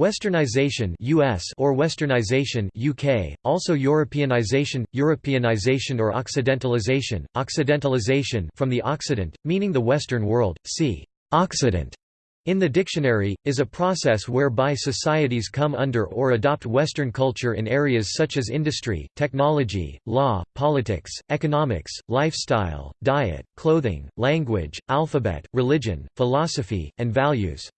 Westernization US or Westernization UK, also Europeanization, Europeanization or Occidentalization, Occidentalization from the Occident, meaning the Western world, see Occident in the dictionary, is a process whereby societies come under or adopt Western culture in areas such as industry, technology, law, politics, economics, lifestyle, diet, clothing, language, alphabet, religion, philosophy, and values.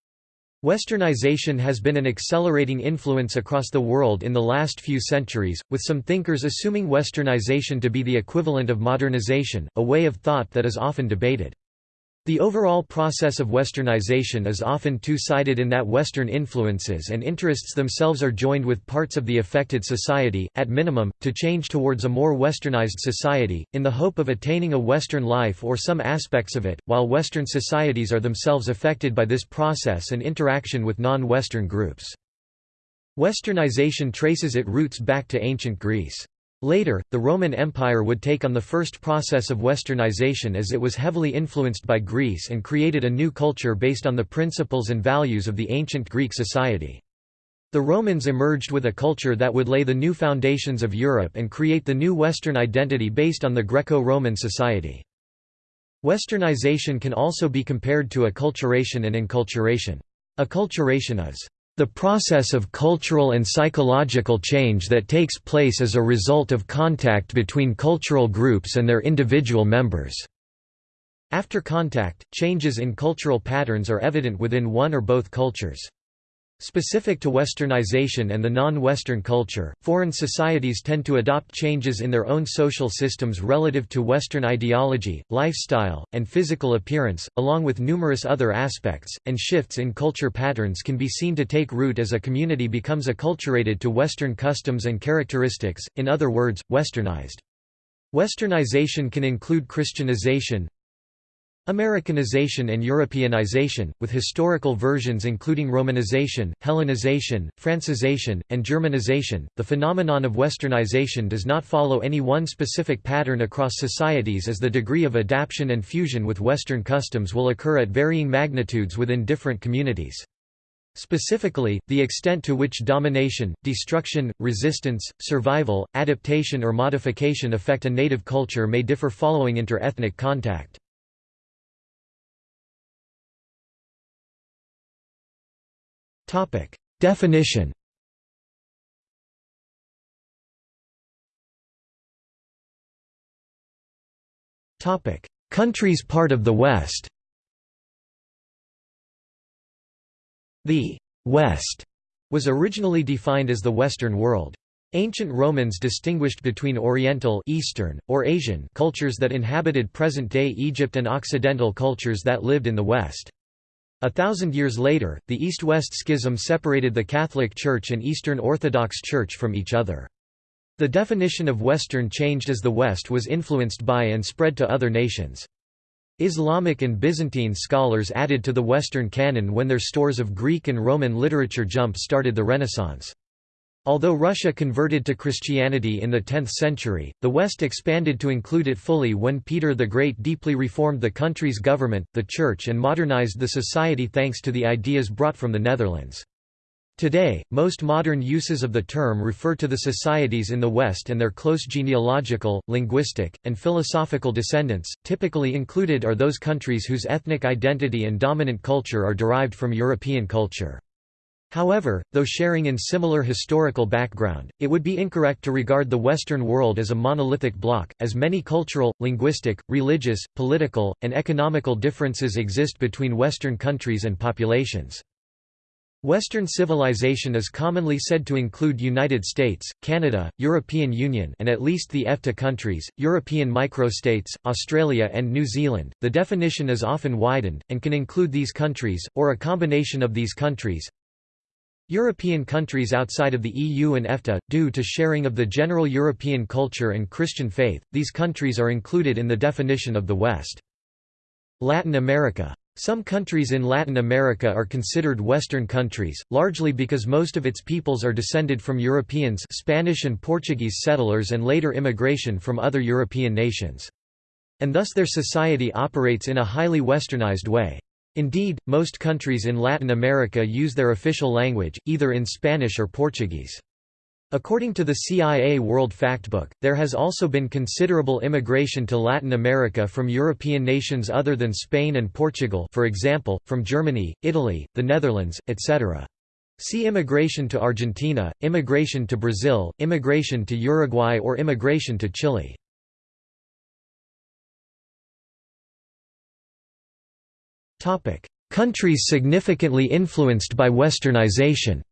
Westernization has been an accelerating influence across the world in the last few centuries, with some thinkers assuming Westernization to be the equivalent of modernization, a way of thought that is often debated. The overall process of westernization is often two-sided in that Western influences and interests themselves are joined with parts of the affected society, at minimum, to change towards a more westernized society, in the hope of attaining a Western life or some aspects of it, while Western societies are themselves affected by this process and interaction with non-Western groups. Westernization traces its roots back to ancient Greece. Later, the Roman Empire would take on the first process of westernization as it was heavily influenced by Greece and created a new culture based on the principles and values of the ancient Greek society. The Romans emerged with a culture that would lay the new foundations of Europe and create the new Western identity based on the Greco-Roman society. Westernization can also be compared to acculturation and enculturation. Acculturation is the process of cultural and psychological change that takes place as a result of contact between cultural groups and their individual members. After contact, changes in cultural patterns are evident within one or both cultures. Specific to Westernization and the non-Western culture, foreign societies tend to adopt changes in their own social systems relative to Western ideology, lifestyle, and physical appearance, along with numerous other aspects, and shifts in culture patterns can be seen to take root as a community becomes acculturated to Western customs and characteristics, in other words, westernized. Westernization can include Christianization, Americanization and Europeanization, with historical versions including Romanization, Hellenization, Francization, and Germanization. The phenomenon of westernization does not follow any one specific pattern across societies as the degree of adaptation and fusion with Western customs will occur at varying magnitudes within different communities. Specifically, the extent to which domination, destruction, resistance, survival, adaptation or modification affect a native culture may differ following inter-ethnic contact. Definition Countries part of the West The «West» was originally defined as the Western world. Ancient Romans distinguished between Oriental Eastern, or Asian cultures that inhabited present-day Egypt and Occidental cultures that lived in the West. A thousand years later, the East-West Schism separated the Catholic Church and Eastern Orthodox Church from each other. The definition of Western changed as the West was influenced by and spread to other nations. Islamic and Byzantine scholars added to the Western canon when their stores of Greek and Roman literature jump-started the Renaissance. Although Russia converted to Christianity in the 10th century, the West expanded to include it fully when Peter the Great deeply reformed the country's government, the church and modernized the society thanks to the ideas brought from the Netherlands. Today, most modern uses of the term refer to the societies in the West and their close genealogical, linguistic, and philosophical descendants. Typically included are those countries whose ethnic identity and dominant culture are derived from European culture. However, though sharing in similar historical background, it would be incorrect to regard the Western world as a monolithic bloc, as many cultural, linguistic, religious, political, and economical differences exist between Western countries and populations. Western civilization is commonly said to include United States, Canada, European Union and at least the EFTA countries, European microstates, Australia and New Zealand. The definition is often widened, and can include these countries, or a combination of these countries, European countries outside of the EU and EFTA, due to sharing of the general European culture and Christian faith, these countries are included in the definition of the West. Latin America. Some countries in Latin America are considered Western countries, largely because most of its peoples are descended from Europeans Spanish and Portuguese settlers and later immigration from other European nations. And thus their society operates in a highly westernized way. Indeed, most countries in Latin America use their official language, either in Spanish or Portuguese. According to the CIA World Factbook, there has also been considerable immigration to Latin America from European nations other than Spain and Portugal for example, from Germany, Italy, the Netherlands, etc. See immigration to Argentina, immigration to Brazil, immigration to Uruguay or immigration to Chile. Countries significantly influenced by Westernization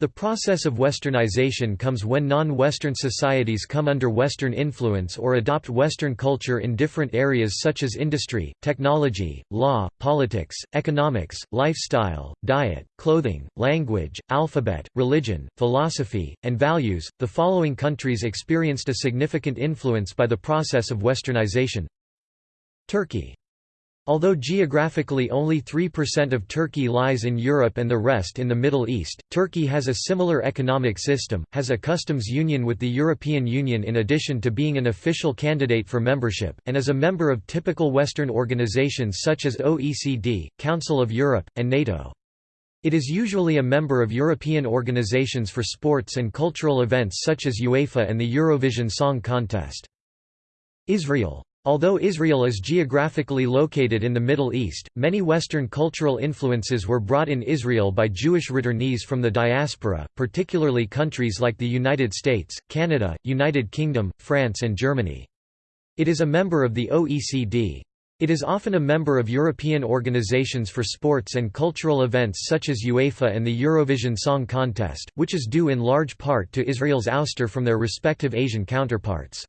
The process of westernization comes when non-Western societies come under Western influence or adopt Western culture in different areas such as industry, technology, law, politics, economics, lifestyle, diet, clothing, language, alphabet, religion, philosophy, and values. The following countries experienced a significant influence by the process of westernization Turkey Although geographically only 3% of Turkey lies in Europe and the rest in the Middle East, Turkey has a similar economic system, has a customs union with the European Union in addition to being an official candidate for membership, and is a member of typical Western organizations such as OECD, Council of Europe, and NATO. It is usually a member of European organizations for sports and cultural events such as UEFA and the Eurovision Song Contest. Israel Although Israel is geographically located in the Middle East, many Western cultural influences were brought in Israel by Jewish returnees from the diaspora, particularly countries like the United States, Canada, United Kingdom, France and Germany. It is a member of the OECD. It is often a member of European organizations for sports and cultural events such as UEFA and the Eurovision Song Contest, which is due in large part to Israel's ouster from their respective Asian counterparts.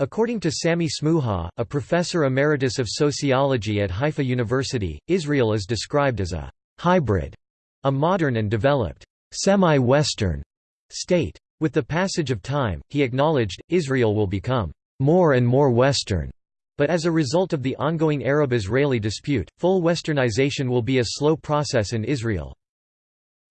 According to Sammy Smooha, a professor emeritus of sociology at Haifa University, Israel is described as a hybrid, a modern and developed, semi-Western state. With the passage of time, he acknowledged, Israel will become more and more Western. But as a result of the ongoing Arab-Israeli dispute, full westernization will be a slow process in Israel.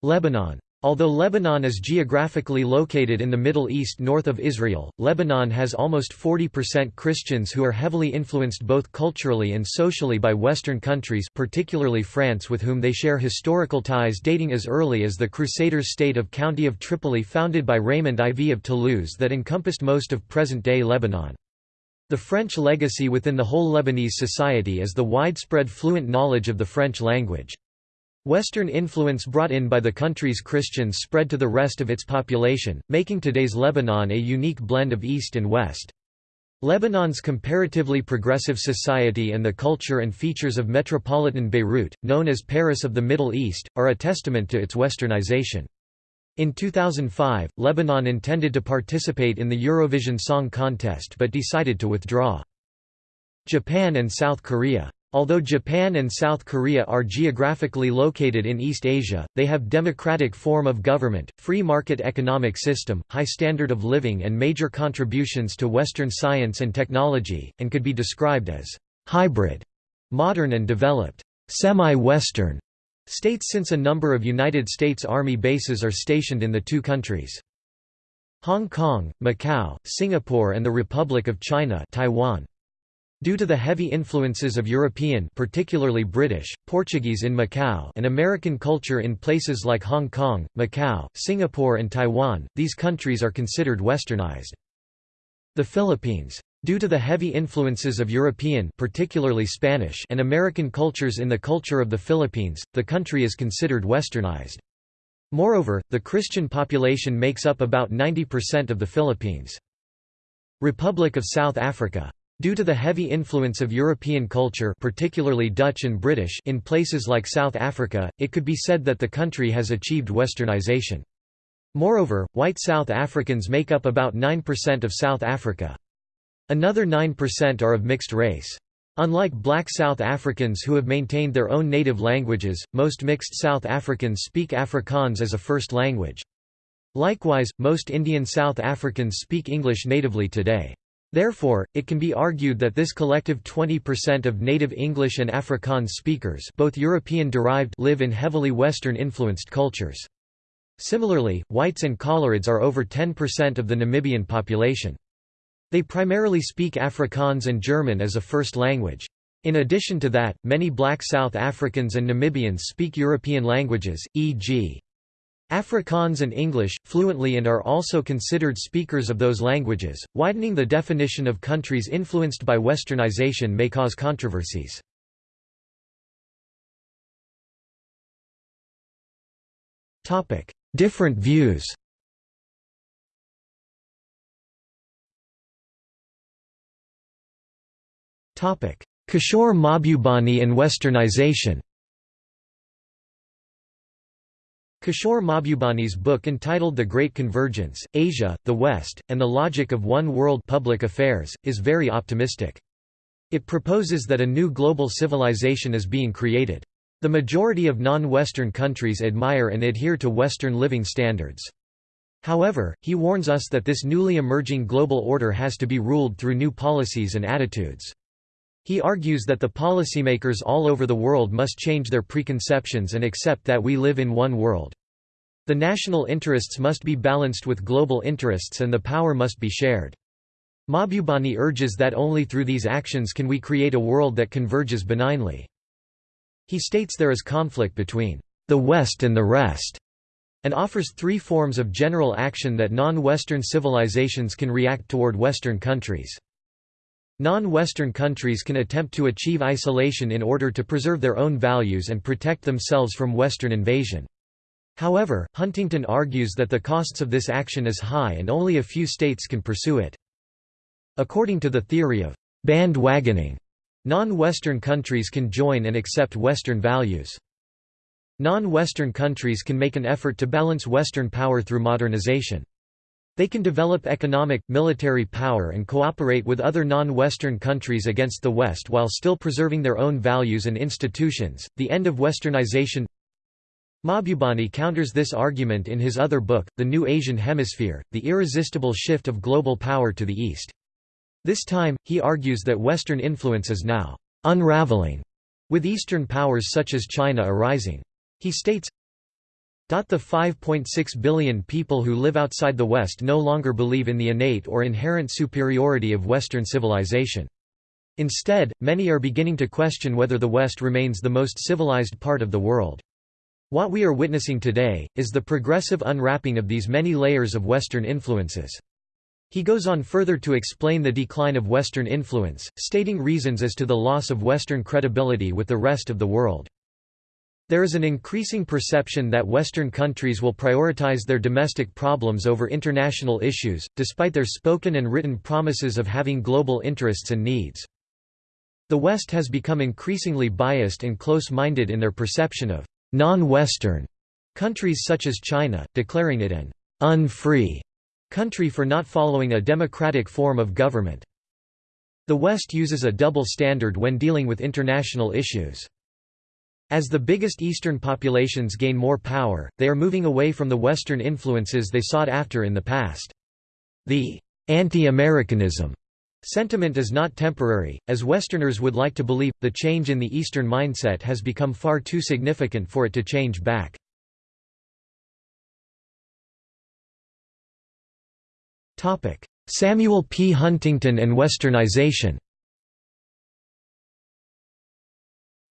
Lebanon Although Lebanon is geographically located in the Middle East north of Israel, Lebanon has almost 40% Christians who are heavily influenced both culturally and socially by Western countries particularly France with whom they share historical ties dating as early as the Crusaders' state of County of Tripoli founded by Raymond IV of Toulouse that encompassed most of present-day Lebanon. The French legacy within the whole Lebanese society is the widespread fluent knowledge of the French language. Western influence brought in by the country's Christians spread to the rest of its population, making today's Lebanon a unique blend of East and West. Lebanon's comparatively progressive society and the culture and features of metropolitan Beirut, known as Paris of the Middle East, are a testament to its westernization. In 2005, Lebanon intended to participate in the Eurovision Song Contest but decided to withdraw. Japan and South Korea Although Japan and South Korea are geographically located in East Asia, they have democratic form of government, free market economic system, high standard of living and major contributions to Western science and technology, and could be described as hybrid, modern and developed, semi-Western states since a number of United States Army bases are stationed in the two countries. Hong Kong, Macau, Singapore and the Republic of China Taiwan. Due to the heavy influences of European particularly British, Portuguese in Macau and American culture in places like Hong Kong, Macau, Singapore and Taiwan, these countries are considered westernized. The Philippines. Due to the heavy influences of European particularly Spanish and American cultures in the culture of the Philippines, the country is considered westernized. Moreover, the Christian population makes up about 90% of the Philippines. Republic of South Africa Due to the heavy influence of European culture particularly Dutch and British in places like South Africa, it could be said that the country has achieved westernization. Moreover, white South Africans make up about 9% of South Africa. Another 9% are of mixed race. Unlike black South Africans who have maintained their own native languages, most mixed South Africans speak Afrikaans as a first language. Likewise, most Indian South Africans speak English natively today. Therefore, it can be argued that this collective 20% of native English and Afrikaans speakers both European-derived live in heavily Western-influenced cultures. Similarly, whites and coloreds are over 10% of the Namibian population. They primarily speak Afrikaans and German as a first language. In addition to that, many black South Africans and Namibians speak European languages, e.g. Afrikaans and English, fluently and are also considered speakers of those languages. Widening the definition of countries influenced by westernization may cause controversies. Different views Kishore Mahbubani and Westernization Kishore Mahbubani's book entitled The Great Convergence, Asia, the West, and the Logic of One World Public Affairs, is very optimistic. It proposes that a new global civilization is being created. The majority of non-Western countries admire and adhere to Western living standards. However, he warns us that this newly emerging global order has to be ruled through new policies and attitudes. He argues that the policymakers all over the world must change their preconceptions and accept that we live in one world. The national interests must be balanced with global interests and the power must be shared. Mahbubani urges that only through these actions can we create a world that converges benignly. He states there is conflict between the West and the rest, and offers three forms of general action that non-Western civilizations can react toward Western countries. Non-Western countries can attempt to achieve isolation in order to preserve their own values and protect themselves from Western invasion. However, Huntington argues that the costs of this action is high and only a few states can pursue it. According to the theory of bandwagoning, non-Western countries can join and accept Western values. Non-Western countries can make an effort to balance Western power through modernization. They can develop economic, military power and cooperate with other non-Western countries against the West while still preserving their own values and institutions. The end of Westernization Mahbubani counters this argument in his other book, The New Asian Hemisphere, The Irresistible Shift of Global Power to the East. This time, he argues that Western influence is now unraveling, with Eastern powers such as China arising. He states, the 5.6 billion people who live outside the West no longer believe in the innate or inherent superiority of Western civilization. Instead, many are beginning to question whether the West remains the most civilized part of the world. What we are witnessing today, is the progressive unwrapping of these many layers of Western influences. He goes on further to explain the decline of Western influence, stating reasons as to the loss of Western credibility with the rest of the world. There is an increasing perception that Western countries will prioritize their domestic problems over international issues, despite their spoken and written promises of having global interests and needs. The West has become increasingly biased and close-minded in their perception of non-Western countries such as China, declaring it an unfree country for not following a democratic form of government. The West uses a double standard when dealing with international issues. As the biggest Eastern populations gain more power, they are moving away from the Western influences they sought after in the past. The anti-Americanism sentiment is not temporary, as Westerners would like to believe, the change in the Eastern mindset has become far too significant for it to change back. Samuel P. Huntington and Westernization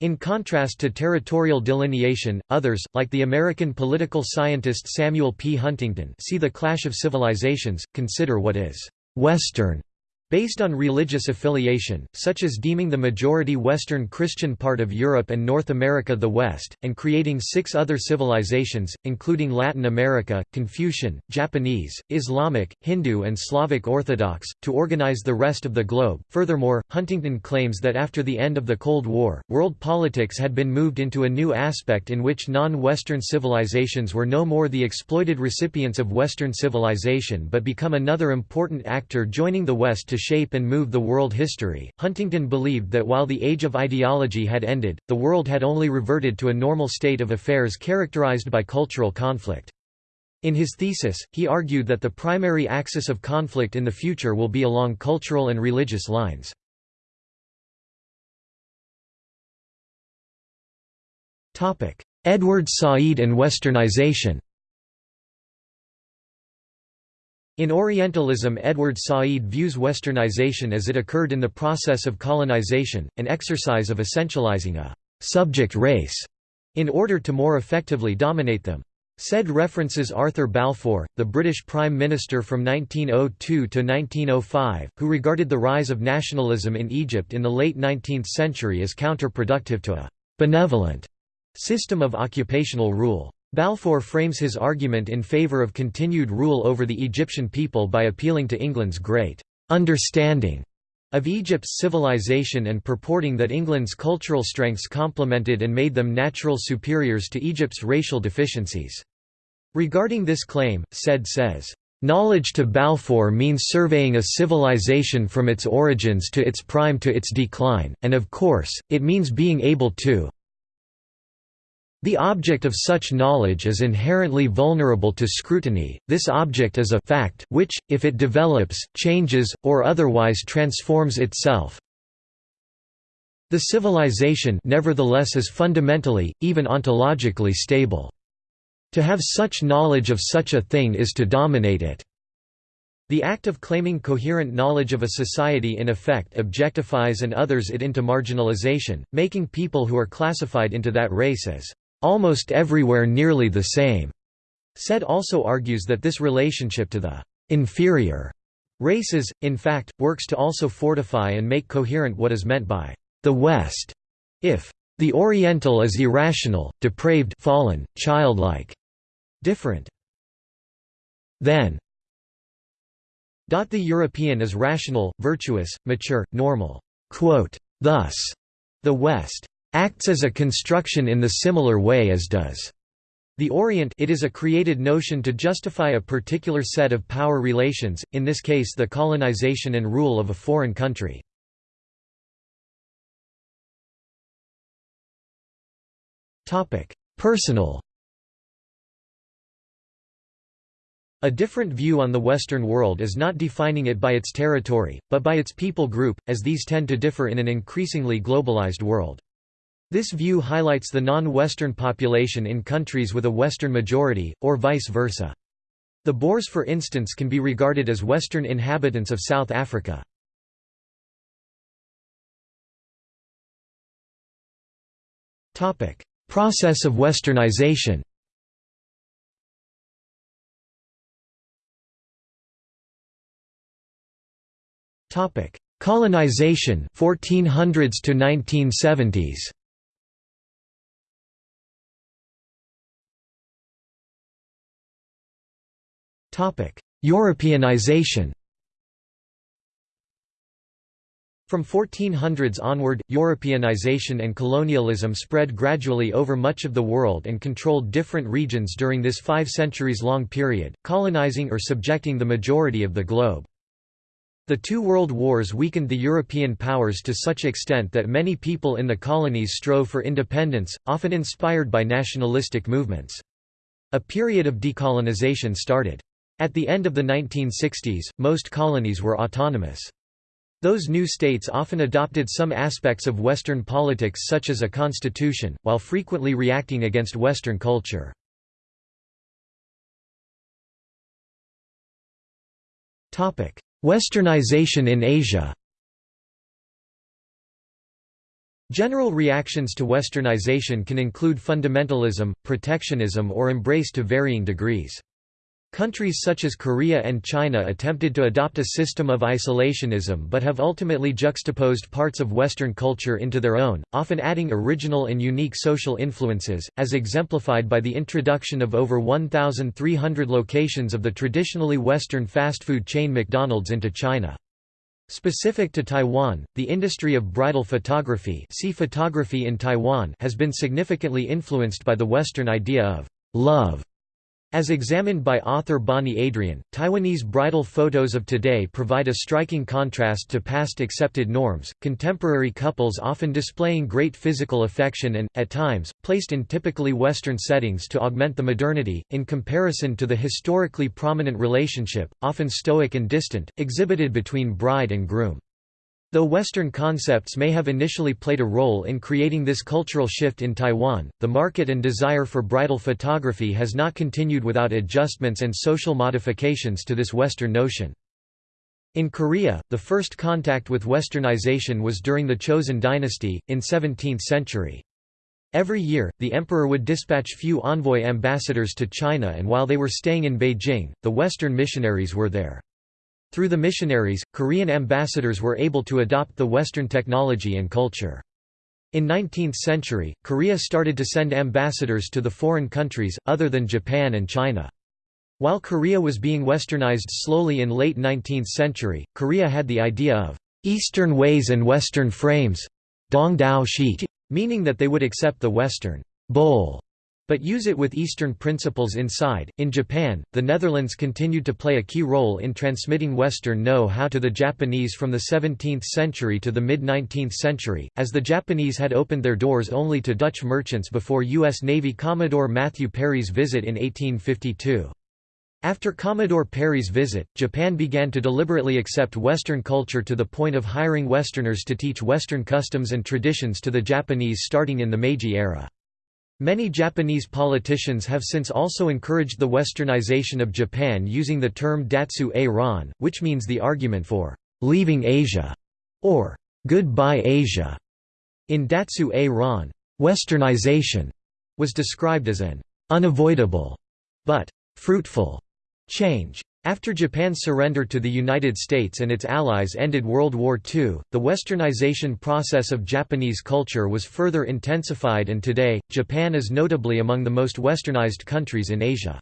In contrast to territorial delineation, others, like the American political scientist Samuel P. Huntington see the clash of civilizations, consider what is «Western» Based on religious affiliation, such as deeming the majority Western Christian part of Europe and North America the West, and creating six other civilizations, including Latin America, Confucian, Japanese, Islamic, Hindu and Slavic Orthodox, to organize the rest of the globe. Furthermore, Huntington claims that after the end of the Cold War, world politics had been moved into a new aspect in which non-Western civilizations were no more the exploited recipients of Western civilization but become another important actor joining the West to shape and move the world history. Huntington believed that while the age of ideology had ended, the world had only reverted to a normal state of affairs characterized by cultural conflict. In his thesis, he argued that the primary axis of conflict in the future will be along cultural and religious lines. Edward Said and Westernization In Orientalism Edward Said views westernization as it occurred in the process of colonization, an exercise of essentializing a «subject race» in order to more effectively dominate them. Said references Arthur Balfour, the British Prime Minister from 1902 to 1905, who regarded the rise of nationalism in Egypt in the late 19th century as counterproductive to a «benevolent» system of occupational rule. Balfour frames his argument in favour of continued rule over the Egyptian people by appealing to England's great «understanding» of Egypt's civilization and purporting that England's cultural strengths complemented and made them natural superiors to Egypt's racial deficiencies. Regarding this claim, Said says, "...knowledge to Balfour means surveying a civilization from its origins to its prime to its decline, and of course, it means being able to the object of such knowledge is inherently vulnerable to scrutiny, this object is a fact which, if it develops, changes, or otherwise transforms itself. The civilization nevertheless is fundamentally, even ontologically stable. To have such knowledge of such a thing is to dominate it. The act of claiming coherent knowledge of a society in effect objectifies and others it into marginalization, making people who are classified into that race as almost everywhere nearly the same. Said also argues that this relationship to the inferior races, in fact, works to also fortify and make coherent what is meant by the West. If the Oriental is irrational, depraved, fallen, childlike, different, then the European is rational, virtuous, mature, normal. Thus, the West acts as a construction in the similar way as does the Orient it is a created notion to justify a particular set of power relations, in this case the colonization and rule of a foreign country. Personal A different view on the Western world is not defining it by its territory, but by its people group, as these tend to differ in an increasingly globalized world. This view highlights the non-Western population in countries with a Western majority, or vice versa. The Boers for instance can be regarded as Western inhabitants of South Africa. Process of westernization Colonization 1400s to 1970s Europeanization From 1400s onward, Europeanization and colonialism spread gradually over much of the world and controlled different regions during this five centuries-long period, colonizing or subjecting the majority of the globe. The two world wars weakened the European powers to such extent that many people in the colonies strove for independence, often inspired by nationalistic movements. A period of decolonization started. At the end of the 1960s, most colonies were autonomous. Those new states often adopted some aspects of Western politics such as a constitution, while frequently reacting against Western culture. Westernization in Asia General reactions to Westernization can include fundamentalism, protectionism or embrace to varying degrees. Countries such as Korea and China attempted to adopt a system of isolationism but have ultimately juxtaposed parts of Western culture into their own, often adding original and unique social influences, as exemplified by the introduction of over 1,300 locations of the traditionally Western fast food chain McDonald's into China. Specific to Taiwan, the industry of bridal photography, see photography in Taiwan has been significantly influenced by the Western idea of love as examined by author Bonnie Adrian, Taiwanese bridal photos of today provide a striking contrast to past accepted norms, contemporary couples often displaying great physical affection and, at times, placed in typically Western settings to augment the modernity, in comparison to the historically prominent relationship, often stoic and distant, exhibited between bride and groom. Though Western concepts may have initially played a role in creating this cultural shift in Taiwan, the market and desire for bridal photography has not continued without adjustments and social modifications to this Western notion. In Korea, the first contact with Westernization was during the Chosun dynasty, in 17th century. Every year, the emperor would dispatch few envoy ambassadors to China and while they were staying in Beijing, the Western missionaries were there. Through the missionaries, Korean ambassadors were able to adopt the Western technology and culture. In 19th century, Korea started to send ambassadors to the foreign countries, other than Japan and China. While Korea was being westernized slowly in late 19th century, Korea had the idea of «Eastern ways and Western frames» meaning that they would accept the Western «bowl» but use it with Eastern principles inside. In Japan, the Netherlands continued to play a key role in transmitting Western know how to the Japanese from the 17th century to the mid 19th century, as the Japanese had opened their doors only to Dutch merchants before U.S. Navy Commodore Matthew Perry's visit in 1852. After Commodore Perry's visit, Japan began to deliberately accept Western culture to the point of hiring Westerners to teach Western customs and traditions to the Japanese starting in the Meiji era. Many Japanese politicians have since also encouraged the westernization of Japan using the term Datsu A Ron, which means the argument for leaving Asia or goodbye Asia. In Datsu A Ron, westernization was described as an unavoidable but fruitful change. After Japan's surrender to the United States and its allies ended World War II, the westernization process of Japanese culture was further intensified and today, Japan is notably among the most westernized countries in Asia.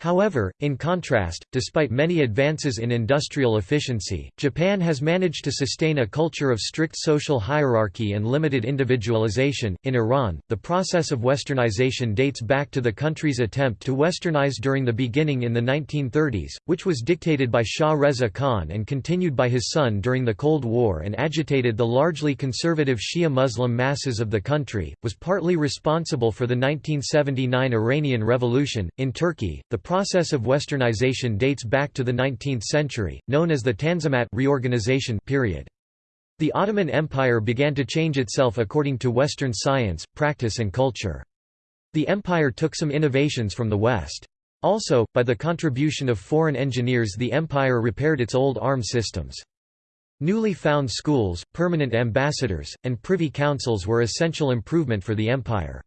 However, in contrast, despite many advances in industrial efficiency, Japan has managed to sustain a culture of strict social hierarchy and limited individualization. In Iran, the process of westernization dates back to the country's attempt to westernize during the beginning in the 1930s, which was dictated by Shah Reza Khan and continued by his son during the Cold War and agitated the largely conservative Shia Muslim masses of the country, was partly responsible for the 1979 Iranian Revolution. In Turkey, the process of westernization dates back to the 19th century, known as the Tanzimat reorganization period. The Ottoman Empire began to change itself according to Western science, practice and culture. The empire took some innovations from the West. Also, by the contribution of foreign engineers the empire repaired its old arm systems. Newly found schools, permanent ambassadors, and privy councils were essential improvement for the empire.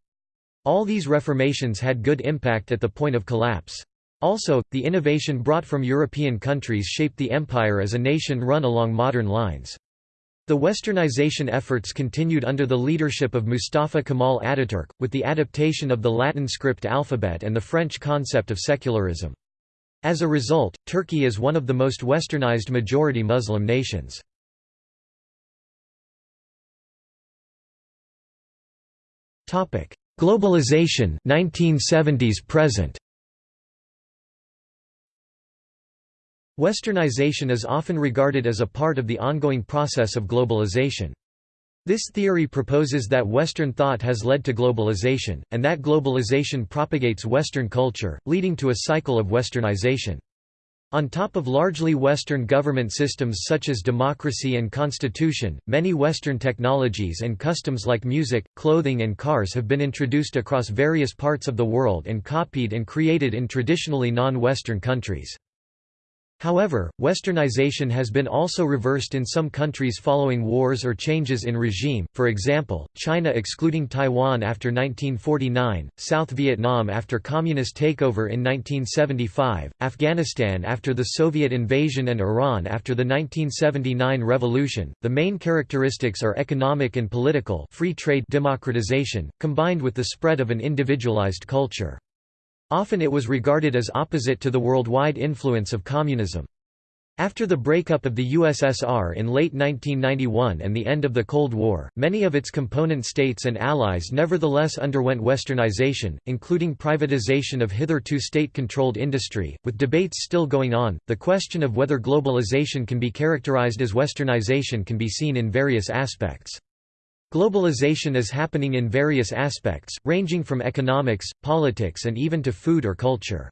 All these reformations had good impact at the point of collapse. Also, the innovation brought from European countries shaped the empire as a nation run along modern lines. The westernization efforts continued under the leadership of Mustafa Kemal Ataturk, with the adaptation of the Latin script alphabet and the French concept of secularism. As a result, Turkey is one of the most westernized majority Muslim nations. Globalization 1970s present Westernization is often regarded as a part of the ongoing process of globalization. This theory proposes that Western thought has led to globalization, and that globalization propagates Western culture, leading to a cycle of Westernization. On top of largely Western government systems such as democracy and constitution, many Western technologies and customs like music, clothing and cars have been introduced across various parts of the world and copied and created in traditionally non-Western countries. However, westernization has been also reversed in some countries following wars or changes in regime, for example, China excluding Taiwan after 1949, South Vietnam after communist takeover in 1975, Afghanistan after the Soviet invasion and Iran after the 1979 revolution. The main characteristics are economic and political free trade democratization, combined with the spread of an individualized culture. Often it was regarded as opposite to the worldwide influence of communism. After the breakup of the USSR in late 1991 and the end of the Cold War, many of its component states and allies nevertheless underwent westernization, including privatization of hitherto state-controlled industry. With debates still going on, the question of whether globalization can be characterized as westernization can be seen in various aspects. Globalization is happening in various aspects, ranging from economics, politics and even to food or culture.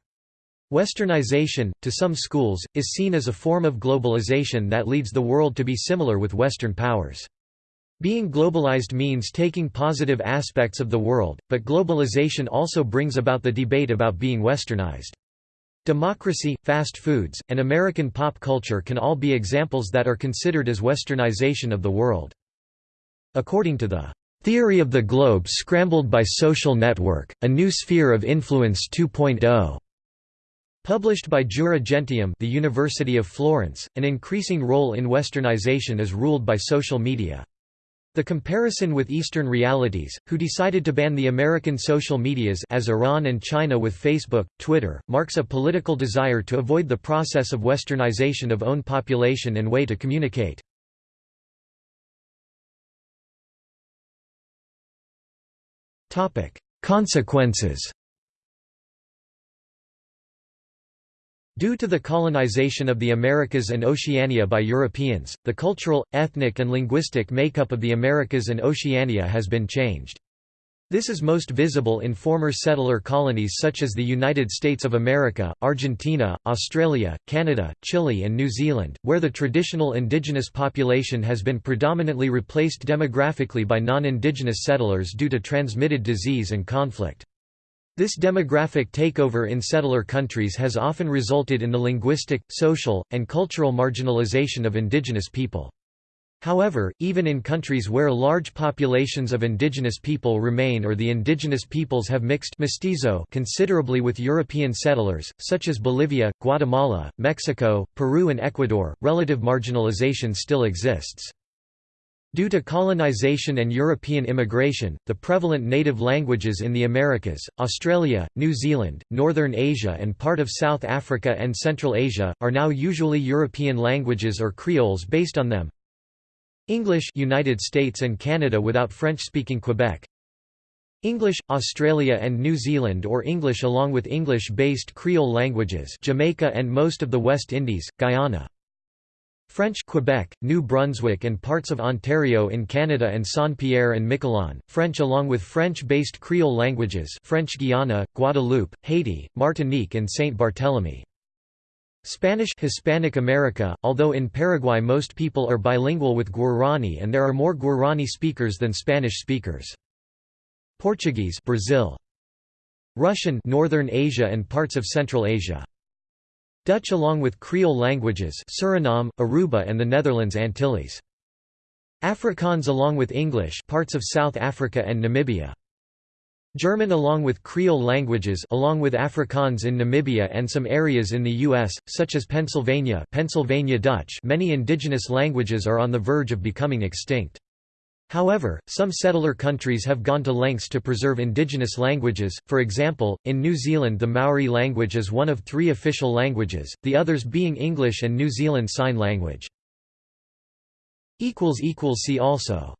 Westernization, to some schools, is seen as a form of globalization that leads the world to be similar with Western powers. Being globalized means taking positive aspects of the world, but globalization also brings about the debate about being westernized. Democracy, fast foods, and American pop culture can all be examples that are considered as westernization of the world. According to the Theory of the Globe Scrambled by Social Network, A New Sphere of Influence 2.0, Published by Jura Gentium the University of Florence, an increasing role in westernization is ruled by social media. The comparison with Eastern realities, who decided to ban the American social medias as Iran and China with Facebook, Twitter, marks a political desire to avoid the process of westernization of own population and way to communicate. Consequences Due to the colonization of the Americas and Oceania by Europeans, the cultural, ethnic and linguistic makeup of the Americas and Oceania has been changed. This is most visible in former settler colonies such as the United States of America, Argentina, Australia, Canada, Chile and New Zealand, where the traditional indigenous population has been predominantly replaced demographically by non-indigenous settlers due to transmitted disease and conflict. This demographic takeover in settler countries has often resulted in the linguistic, social, and cultural marginalization of indigenous people. However, even in countries where large populations of indigenous people remain or the indigenous peoples have mixed mestizo considerably with European settlers, such as Bolivia, Guatemala, Mexico, Peru and Ecuador, relative marginalization still exists. Due to colonization and European immigration, the prevalent native languages in the Americas, Australia, New Zealand, Northern Asia and part of South Africa and Central Asia, are now usually European languages or creoles based on them. English United States and Canada without French-speaking Quebec English, Australia and New Zealand or English along with English-based Creole languages Jamaica and most of the West Indies, Guyana French Quebec, New Brunswick and parts of Ontario in Canada and Saint-Pierre and Miquelon, French along with French-based Creole languages French Guiana, Guadeloupe, Haiti, Martinique and Saint Barthélemy. Spanish Hispanic America, although in Paraguay most people are bilingual with Guarani and there are more Guarani speakers than Spanish speakers. Portuguese Brazil. Russian Northern Asia and parts of Central Asia. Dutch along with Creole languages Suriname, Aruba and the Netherlands Antilles. Afrikaans along with English parts of South Africa and Namibia. German along with Creole languages along with Afrikaans in Namibia and some areas in the US such as Pennsylvania, Pennsylvania Dutch. Many indigenous languages are on the verge of becoming extinct. However, some settler countries have gone to lengths to preserve indigenous languages, for example, in New Zealand the Maori language is one of three official languages, the others being English and New Zealand Sign Language. See also